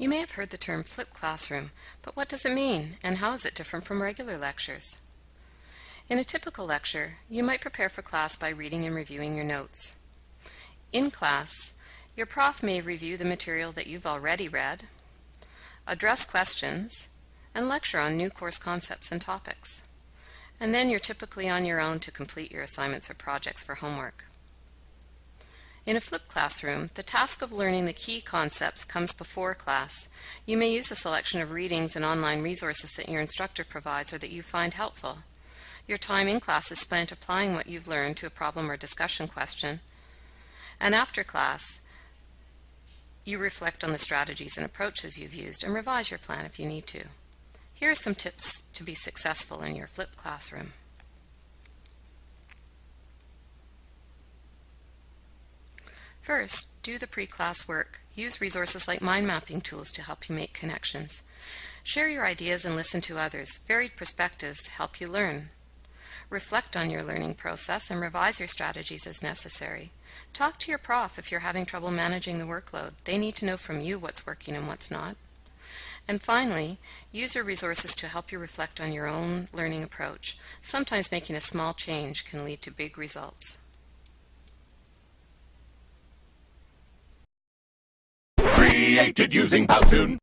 You may have heard the term flipped classroom, but what does it mean and how is it different from regular lectures? In a typical lecture, you might prepare for class by reading and reviewing your notes. In class, your prof may review the material that you've already read, address questions, and lecture on new course concepts and topics. And then you're typically on your own to complete your assignments or projects for homework. In a flipped classroom, the task of learning the key concepts comes before class. You may use a selection of readings and online resources that your instructor provides or that you find helpful. Your time in class is spent applying what you've learned to a problem or discussion question. And after class, you reflect on the strategies and approaches you've used and revise your plan if you need to. Here are some tips to be successful in your flipped classroom. First, do the pre-class work. Use resources like mind mapping tools to help you make connections. Share your ideas and listen to others. Varied perspectives help you learn. Reflect on your learning process and revise your strategies as necessary. Talk to your prof if you're having trouble managing the workload. They need to know from you what's working and what's not. And finally, use your resources to help you reflect on your own learning approach. Sometimes making a small change can lead to big results. Created using Powtoon.